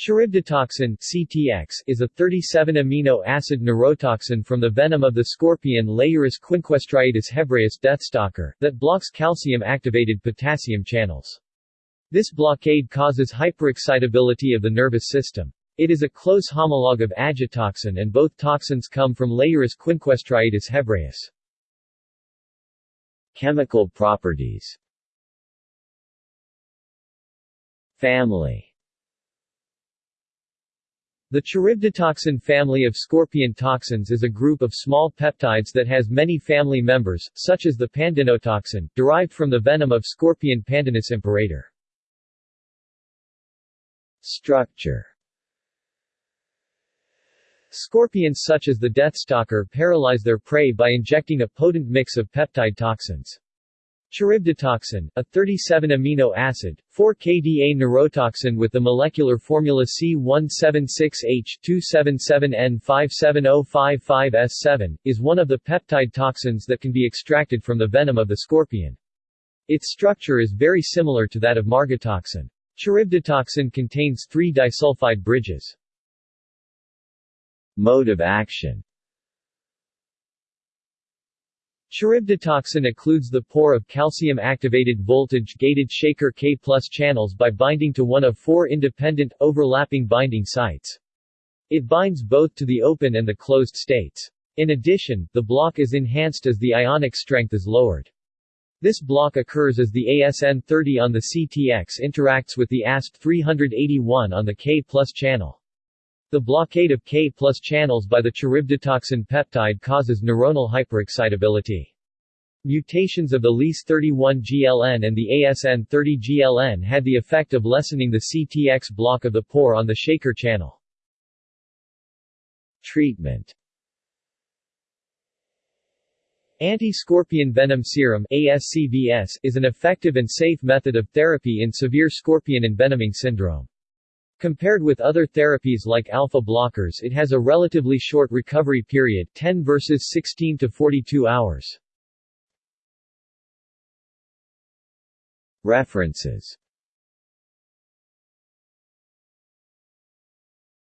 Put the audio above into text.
Charybditoxin (CTX) is a 37-amino acid neurotoxin from the venom of the scorpion Leiurus quinquestriatus hebraeus deathstalker, that blocks calcium-activated potassium channels. This blockade causes hyperexcitability of the nervous system. It is a close homologue of agitoxin and both toxins come from Leiurus quinquestriatus hebraeus. Chemical properties Family the charybditoxin family of scorpion toxins is a group of small peptides that has many family members, such as the pandinotoxin, derived from the venom of scorpion Pandinus imperator. Structure Scorpions such as the deathstalker paralyze their prey by injecting a potent mix of peptide toxins. Charybditoxin, a 37-amino acid, 4-kDa neurotoxin with the molecular formula C176H277N57055S7, is one of the peptide toxins that can be extracted from the venom of the scorpion. Its structure is very similar to that of margatoxin. Charybditoxin contains three disulfide bridges. Mode of action Charybditoxin occludes the pore of calcium-activated voltage-gated Shaker K plus channels by binding to one of four independent, overlapping binding sites. It binds both to the open and the closed states. In addition, the block is enhanced as the ionic strength is lowered. This block occurs as the ASN30 on the CTX interacts with the ASP381 on the K plus channel. The blockade of K plus channels by the charybditoxin peptide causes neuronal hyperexcitability. Mutations of the LES31GLN and the ASN30GLN had the effect of lessening the CTX block of the pore on the Shaker channel. Treatment Anti-scorpion venom serum ASCVS is an effective and safe method of therapy in severe scorpion envenoming syndrome. Compared with other therapies like alpha blockers it has a relatively short recovery period 10 versus 16 to 42 hours. References